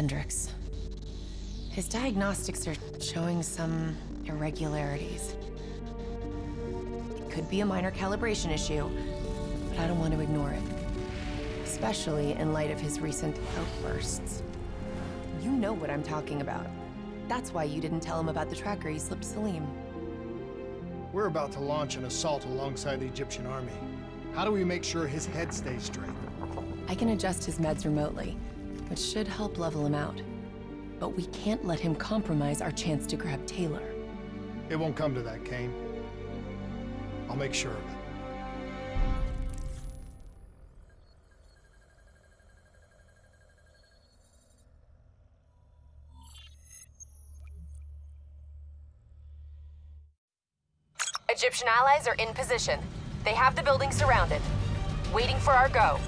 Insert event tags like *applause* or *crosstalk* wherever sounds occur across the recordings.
Hendricks. His diagnostics are showing some irregularities. It could be a minor calibration issue, but I don't want to ignore it. Especially in light of his recent outbursts. You know what I'm talking about. That's why you didn't tell him about the tracker he slipped Salim. We're about to launch an assault alongside the Egyptian army. How do we make sure his head stays straight? I can adjust his meds remotely, which should help level him out. But we can't let him compromise our chance to grab Taylor. It won't come to that, Kane. I'll make sure of it. Egyptian allies are in position. They have the building surrounded. Waiting for our go.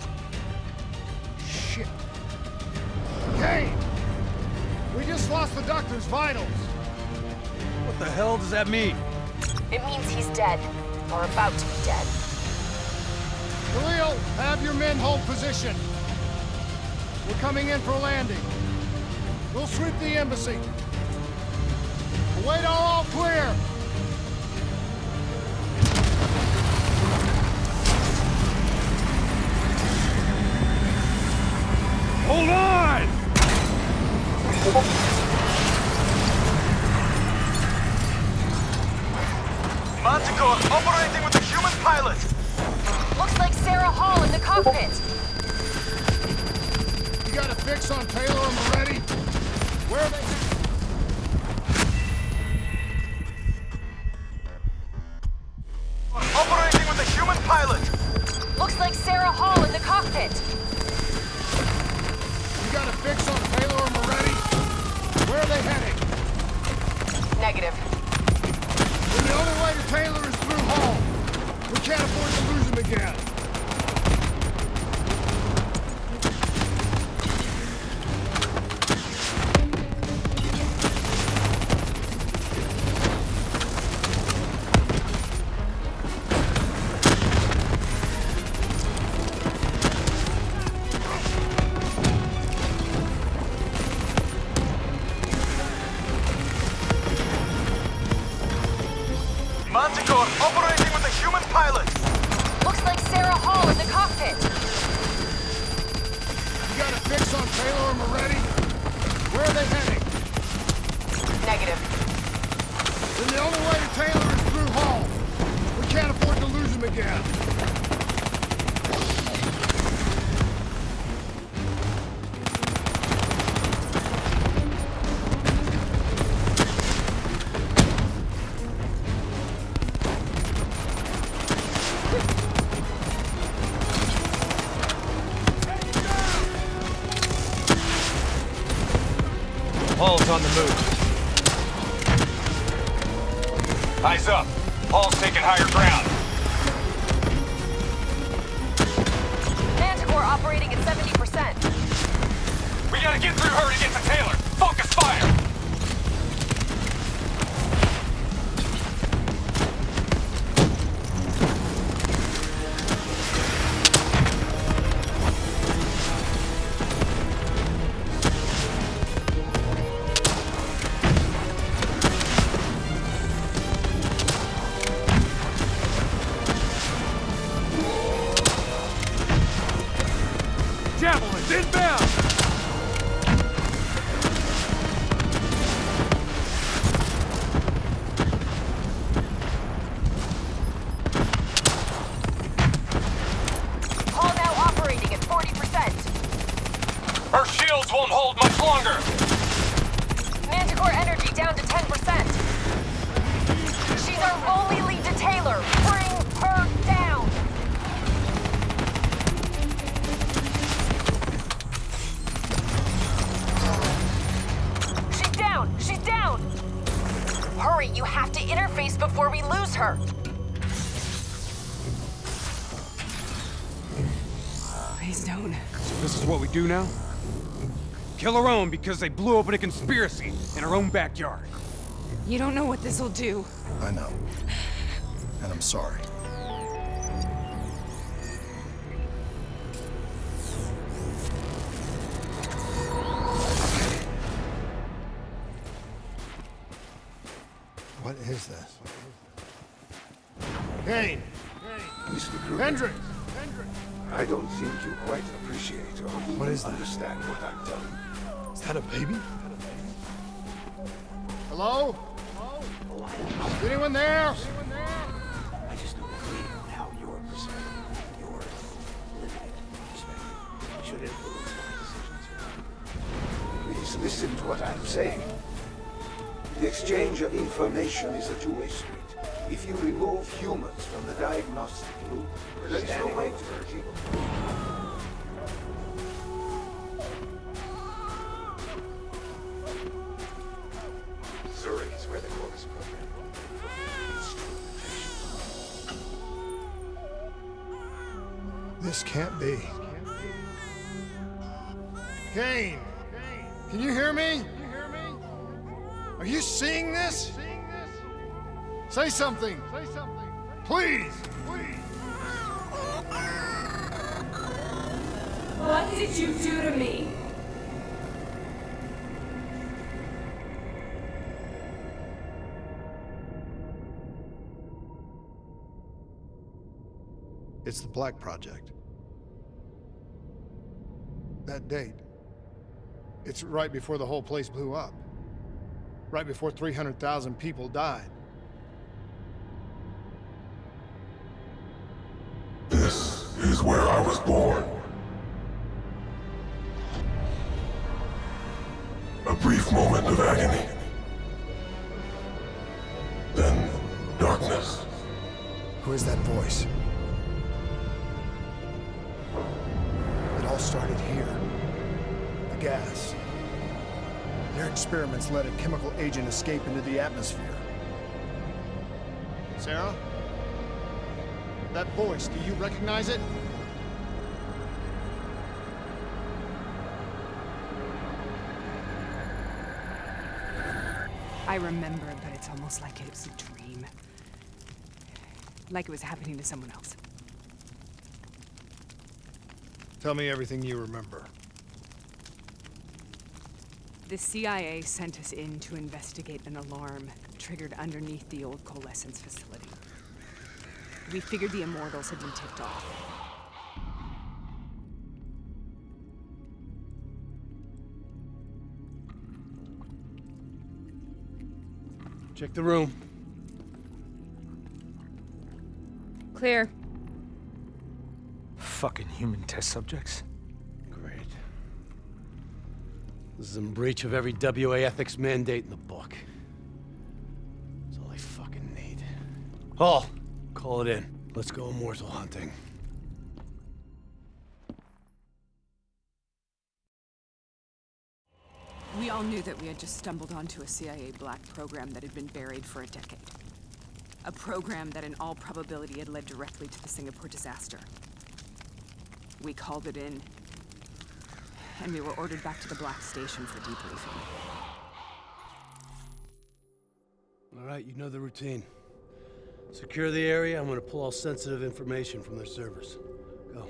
Lost the doctor's vitals. What the hell does that mean? It means he's dead. Or about to be dead. Khalil, have your men hold position. We're coming in for a landing. We'll sweep the embassy. Await all clear. Hold on! Manticore operating with a human pilot. Looks like Sarah Hall in the cockpit. You got a fix on Taylor and Maretti? Where they heading? Operating with a human pilot. Looks like Sarah Hall in the cockpit. You got a fix on Taylor and are they? Operating and the only way to Taylor is through Hall. We can't afford to lose him again. Move. Eyes up. Hall's taking higher ground. Longer! Manticore energy down to 10%. She's our only lead to Taylor. Bring her down. She's down. She's down. Hurry, you have to interface before we lose her. Please don't. This is what we do now? Kill her own because they blew open a conspiracy in her own backyard. You don't know what this'll do. I know. And I'm sorry. That a baby? Hello? Hello? Is anyone there? Anyone there? I just don't agree on how your perspective, your limited perspective, should influence my decisions. Please listen to what I'm saying. The exchange of information is a two-way street. If you remove humans from the diagnostic loop, then animate people. Can't be. Kane! Can you hear me? Are you seeing this? Say something! Say something! Please! Please! What did you do to me? It's the Black Project. That date. It's right before the whole place blew up. Right before 300,000 people died. This is where I was born. A brief moment of agony. Then darkness. Who is that voice? Experiments let a chemical agent escape into the atmosphere. Sarah? That voice, do you recognize it? I remember, but it's almost like it was a dream. Like it was happening to someone else. Tell me everything you remember. The CIA sent us in to investigate an alarm triggered underneath the old coalescence facility. We figured the Immortals had been tipped off. Check the room. Clear. Fucking human test subjects. This is in breach of every WA ethics mandate in the book. That's all I fucking need. Hall, call it in. Let's go immortal hunting. We all knew that we had just stumbled onto a CIA black program that had been buried for a decade. A program that in all probability had led directly to the Singapore disaster. We called it in, and we were ordered back to the Black Station for debriefing. All right, you know the routine. Secure the area. I'm gonna pull all sensitive information from their servers. Go.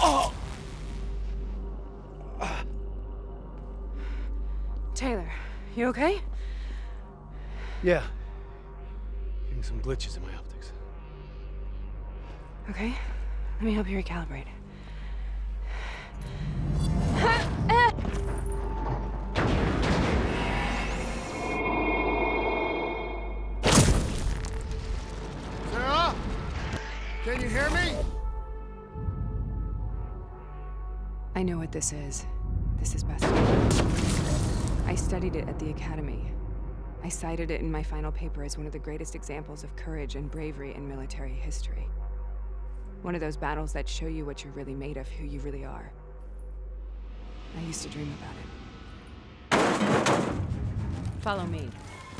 Oh. Taylor, you okay? Yeah. Getting some glitches in my optics. Okay. Let me help you recalibrate. Sarah? Can you hear me? I know what this is. This is Bastogne. I studied it at the Academy. I cited it in my final paper as one of the greatest examples of courage and bravery in military history. One of those battles that show you what you're really made of, who you really are. I used to dream about it. Follow me.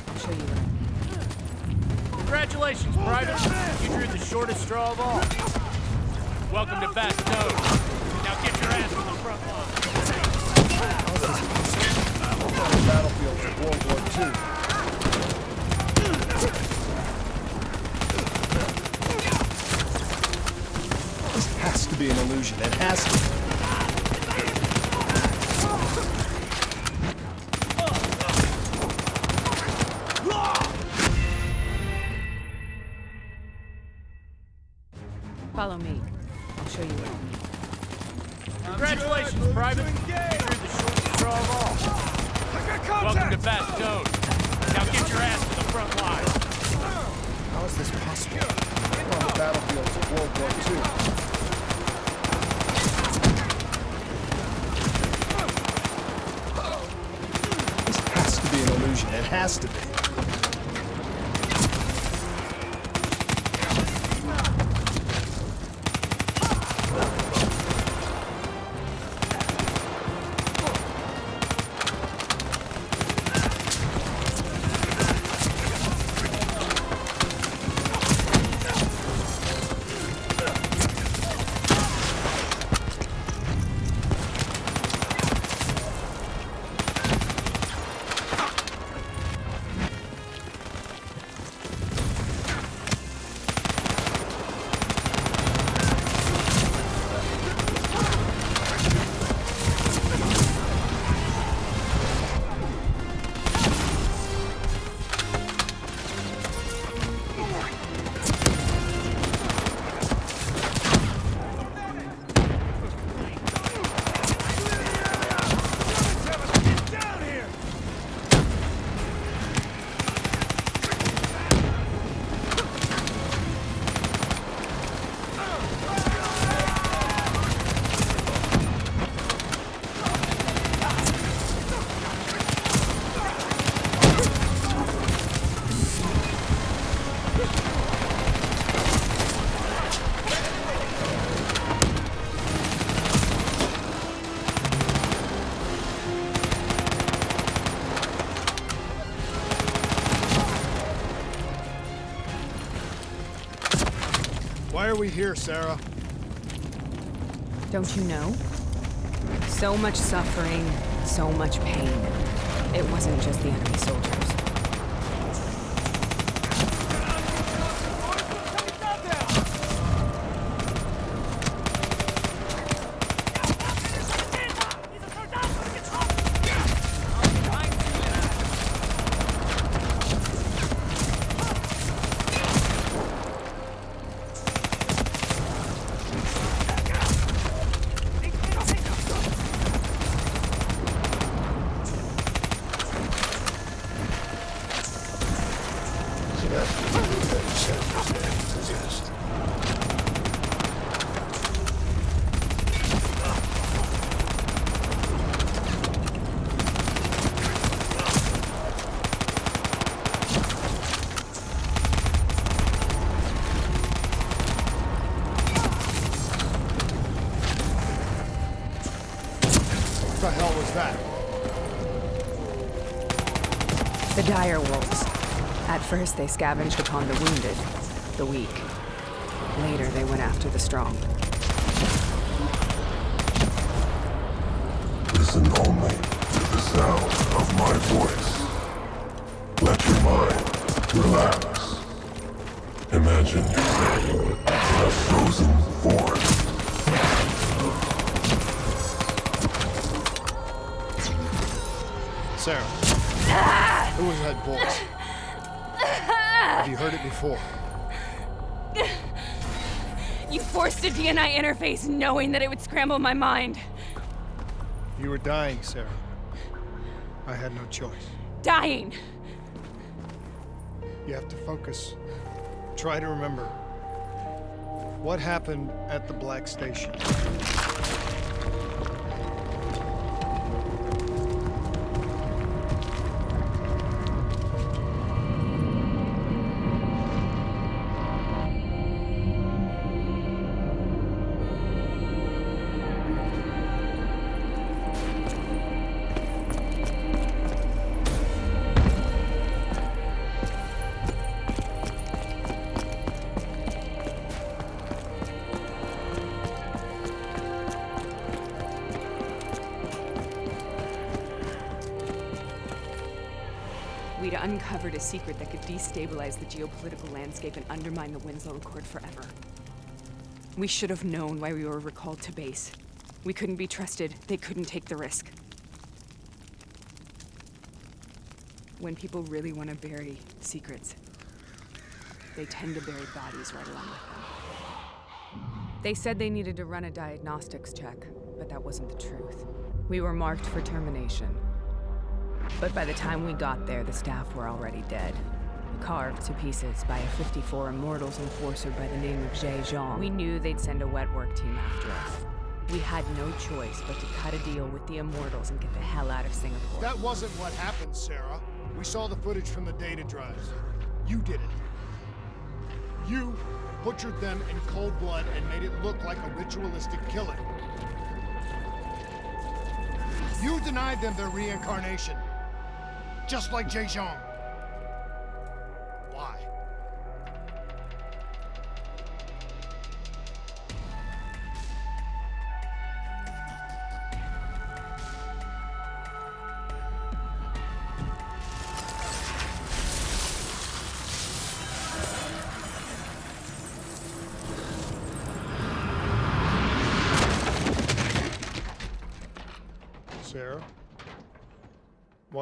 I'll show you where. Congratulations, Private! You drew the shortest straw of all. Welcome to Bastogne. Now get your ass to the front line. Battlefields of World War II. This has to be an illusion. It has to. Has to be. Here, Sarah? Don't you know? So much suffering, so much pain. It wasn't just the enemy soldiers. So that's what you said was an enthusiast. What the hell was that? The dire wolves. At first, they scavenged upon the wounded, the weak. Later, they went after the strong. Listen only to the sound of my voice. Let your mind relax. Imagine yourself in a frozen forest. Sarah. Ah! Who was that voice? You heard it before? *sighs* You forced a DNI interface knowing that it would scramble my mind. You were dying, Sarah. I had no choice. Dying. You have to focus. Try to remember. What happened at the Black Station? Uncovered a secret that could destabilize the geopolitical landscape and undermine the Winslow Accord forever. We should have known why we were recalled to base. We couldn't be trusted. They couldn't take the risk. When people really want to bury secrets, they tend to bury bodies right along with them. They said they needed to run a diagnostics check, but that wasn't the truth. We were marked for termination. But by the time we got there, the staff were already dead. Carved to pieces by a 54 Immortals enforcer by the name of Jay Zhang. We knew they'd send a wet work team after us. We had no choice but to cut a deal with the Immortals and get the hell out of Singapore. That wasn't what happened, Sarah. We saw the footage from the data drives. You did it. You butchered them in cold blood and made it look like a ritualistic killing. You denied them their reincarnation. Just like Jay Zhang.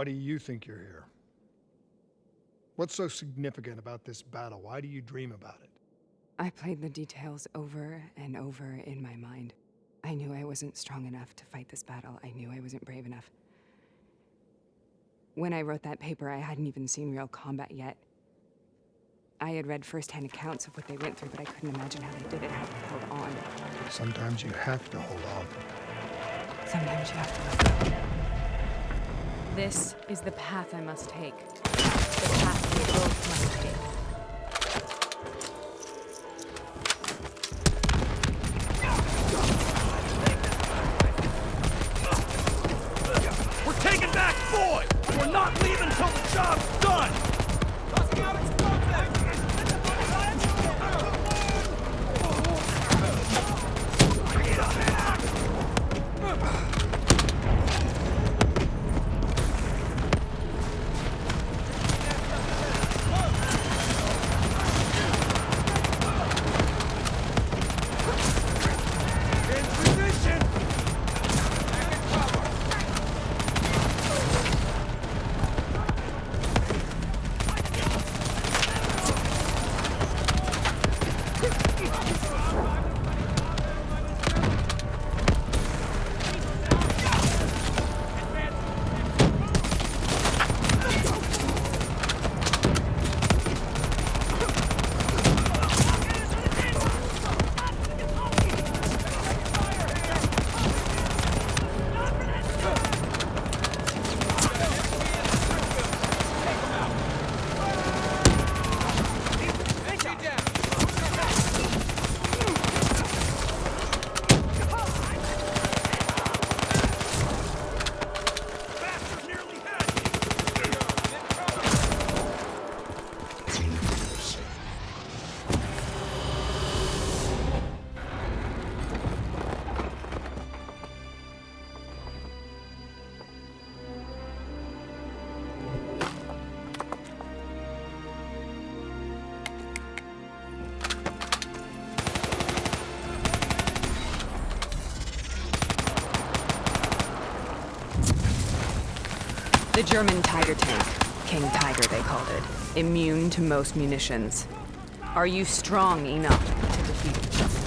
Do you think you're here? What's so significant about this battle? Why do you dream about it? I played the details over and over in my mind. I knew I wasn't strong enough to fight this battle. I knew I wasn't brave enough. When I wrote that paper, I hadn't even seen real combat yet. I had read firsthand accounts of what they went through, but I couldn't imagine how they did it, how they held on. Sometimes you have to hold on. Sometimes you have to. This is the path I must take. The path we both must take. We're taking back Foy! We're not leaving till the job's German Tiger tank. King Tiger, they called it. Immune to most munitions. Are you strong enough to defeat it?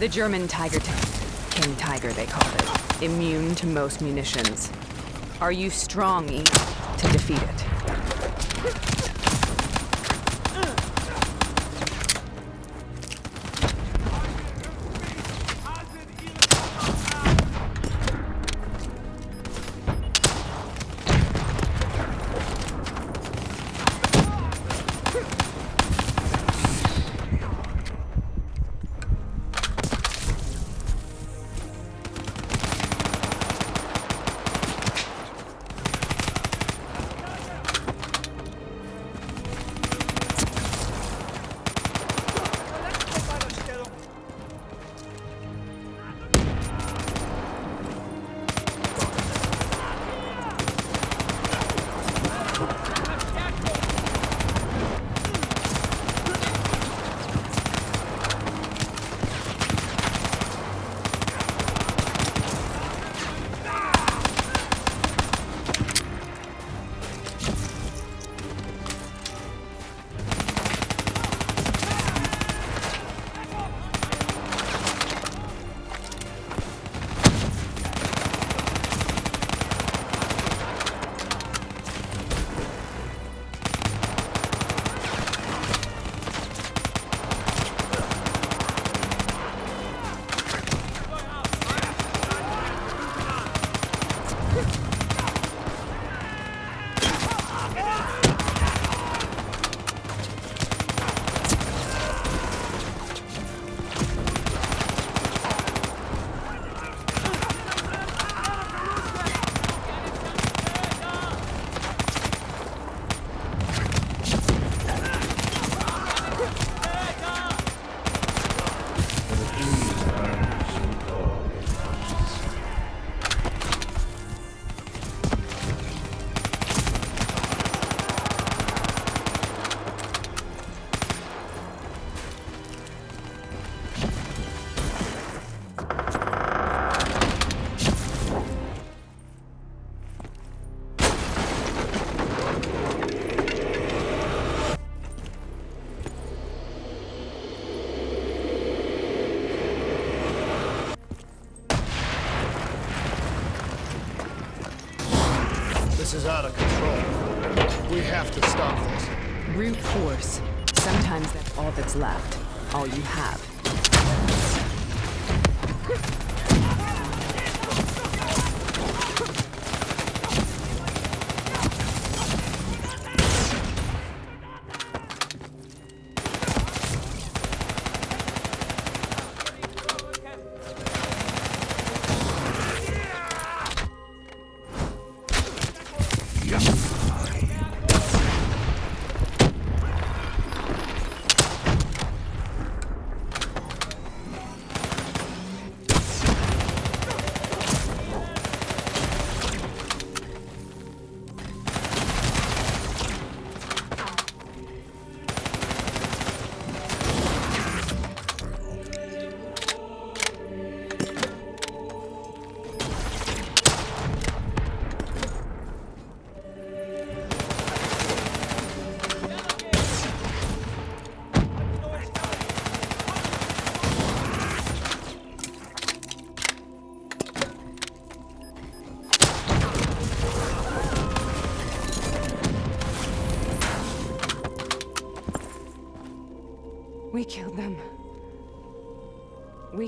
The German Tiger tank. King Tiger, they called it. Immune to most munitions. Are you strong enough to defeat it?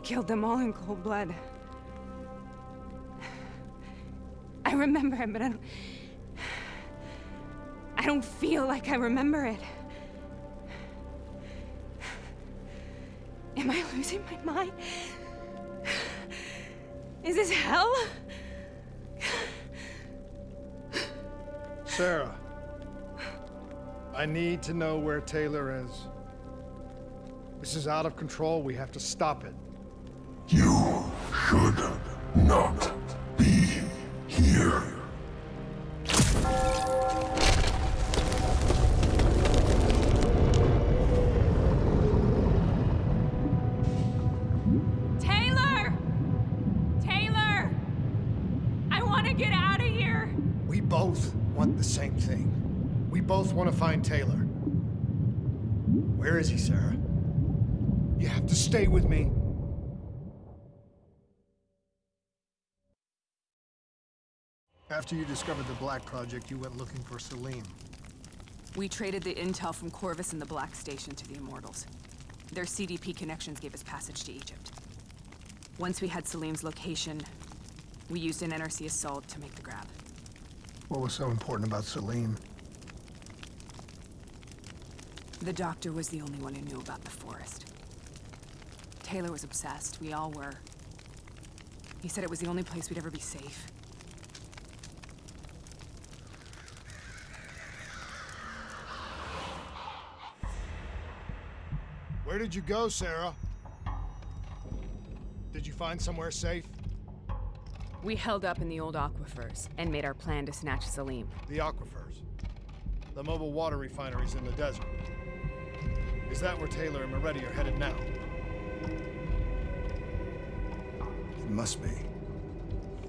Killed them all in cold blood. I remember it, but I don't. I don't feel like I remember it. Am I losing my mind? Is this hell? Sarah, I need to know where Taylor is. This is out of control. We have to stop it. You should not be here. After you discovered the Black Project, you went looking for Salim. We traded the intel from Corvus and the Black Station to the Immortals. Their CDP connections gave us passage to Egypt. Once we had Salim's location, we used an NRC assault to make the grab. What was so important about Salim? The doctor was the only one who knew about the forest. Taylor was obsessed. We all were. He said it was the only place we'd ever be safe. Where did you go, Sarah? Did you find somewhere safe? We held up in the old aquifers and made our plan to snatch Salim. The aquifers. The mobile water refineries in the desert. Is that where Taylor and Maretti are headed now? It must be.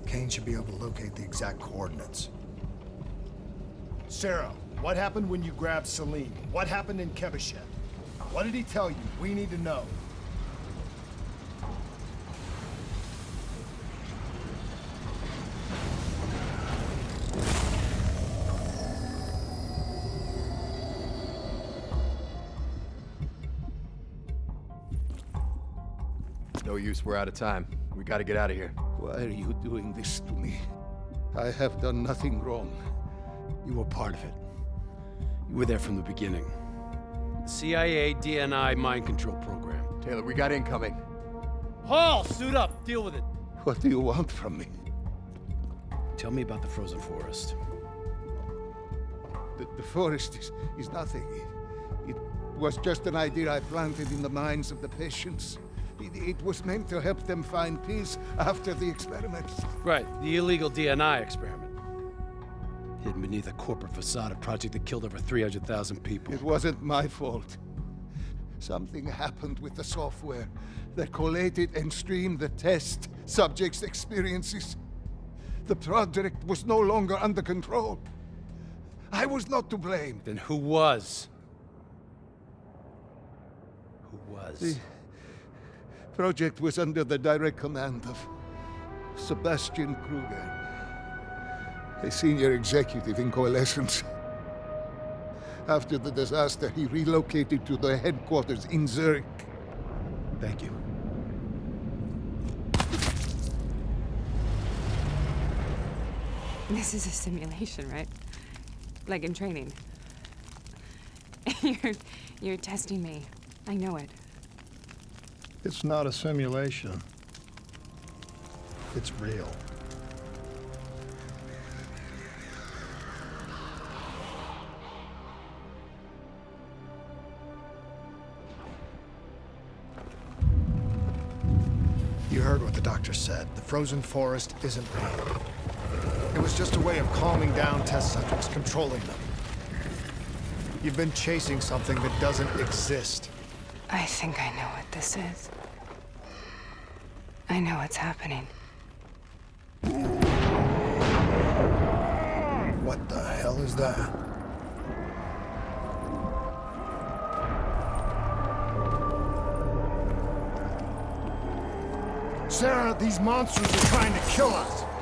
Kane should be able to locate the exact coordinates. Sarah, what happened when you grabbed Salim? What happened in Kebashet? What did he tell you? We need to know. No use, we're out of time. We gotta get out of here. Why are you doing this to me? I have done nothing wrong. You were part of it. You were there from the beginning. CIA DNI mind control program. Taylor, we got incoming. Hall, suit up. Deal with it. What do you want from me? Tell me about the frozen forest. The, the forest is, is nothing. It, it was just an idea I planted in the minds of the patients. It, it was meant to help them find peace after the experiments. Right, the illegal DNI experiment. Hidden beneath a corporate facade, a project that killed over 300,000 people. It wasn't my fault. Something happened with the software that collated and streamed the test subjects' experiences. The project was no longer under control. I was not to blame. Then who was? Who was? The project was under the direct command of Sebastian Krueger, a senior executive in Coalescence. After the disaster, he relocated to the headquarters in Zurich. Thank you. This is a simulation, right? Like in training. *laughs* you're, you're testing me. I know it. It's not a simulation. It's real. Doctor said. The frozen forest isn't real. It was just a way of calming down test subjects, controlling them. You've been chasing something that doesn't exist. I think I know what this is. I know what's happening. What the hell is that? Sarah, these monsters are trying to kill us.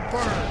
Will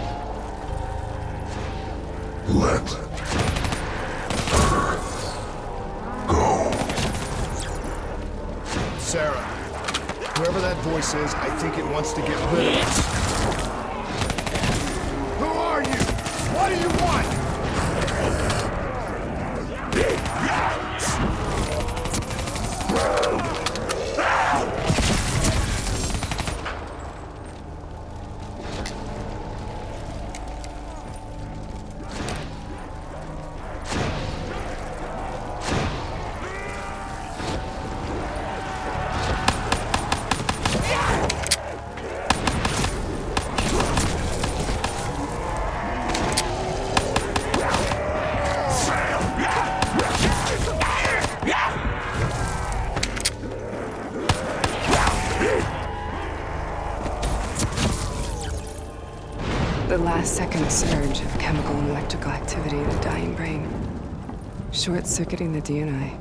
Short-circuiting the DNA.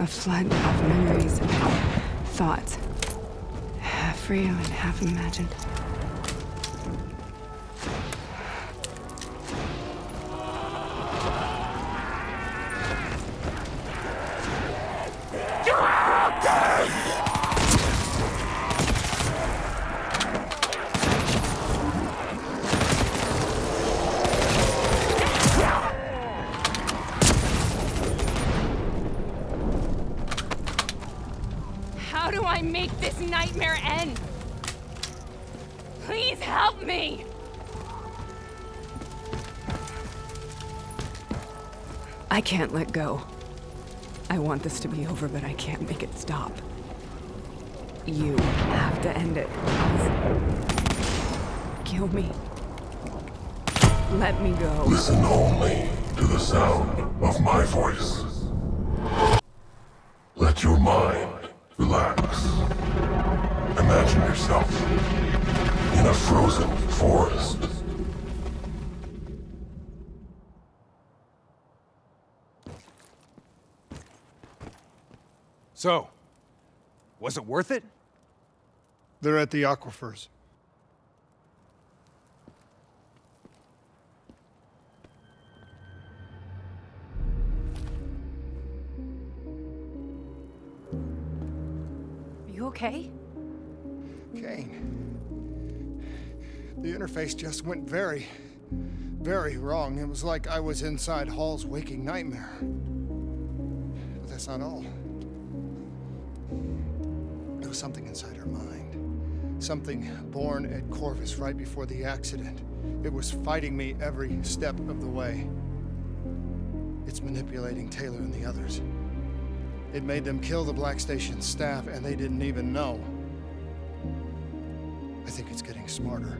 A flood of memories and thoughts. Half real and half imagined. I can't let go. I want this to be over, but I can't make it stop. You have to end it. Kill me. Let me go. Listen only to the sound of my voice. Let your mind So, was it worth it? They're at the aquifers. Are you okay? Kane. The interface just went very, very wrong. It was like I was inside Hall's waking nightmare. But that's not all. Was something inside her mind. Something born at Corvus right before the accident. It was fighting me every step of the way. It's manipulating Taylor and the others. It made them kill the Black Station staff, and they didn't even know. I think it's getting smarter.